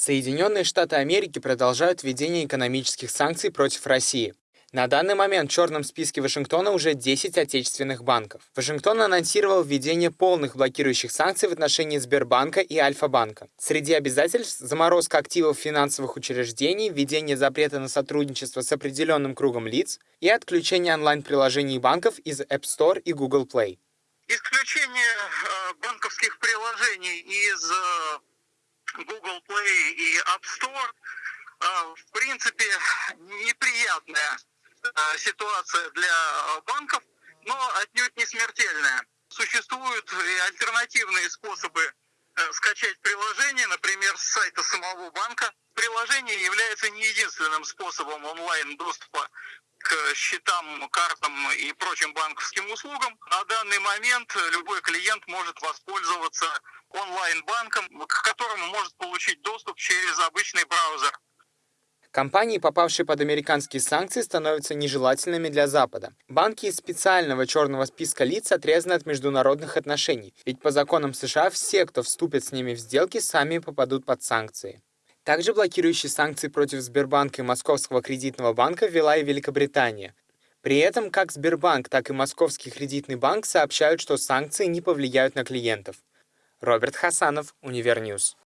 Соединенные Штаты Америки продолжают введение экономических санкций против России. На данный момент в черном списке Вашингтона уже 10 отечественных банков. Вашингтон анонсировал введение полных блокирующих санкций в отношении Сбербанка и Альфа-банка. Среди обязательств – заморозка активов финансовых учреждений, введение запрета на сотрудничество с определенным кругом лиц и отключение онлайн-приложений банков из App Store и Google Play. Исключение э, банковских приложений из э, Google Play и App Store, а, в принципе, неприятная а, ситуация для банков, но отнюдь не смертельная. Существуют и альтернативные способы э, скачать приложение, например, с сайта самого банка. Приложение является не единственным способом онлайн-доступа к счетам, картам и прочим банковским услугам. На данный момент любой клиент может воспользоваться онлайн-банком, к которому может получить доступ через обычный браузер. Компании, попавшие под американские санкции, становятся нежелательными для Запада. Банки из специального черного списка лиц отрезаны от международных отношений, ведь по законам США все, кто вступит с ними в сделки, сами попадут под санкции. Также блокирующие санкции против Сбербанка и Московского кредитного банка ввела и Великобритания. При этом как Сбербанк, так и Московский кредитный банк сообщают, что санкции не повлияют на клиентов. Роберт Хасанов, Универньюз.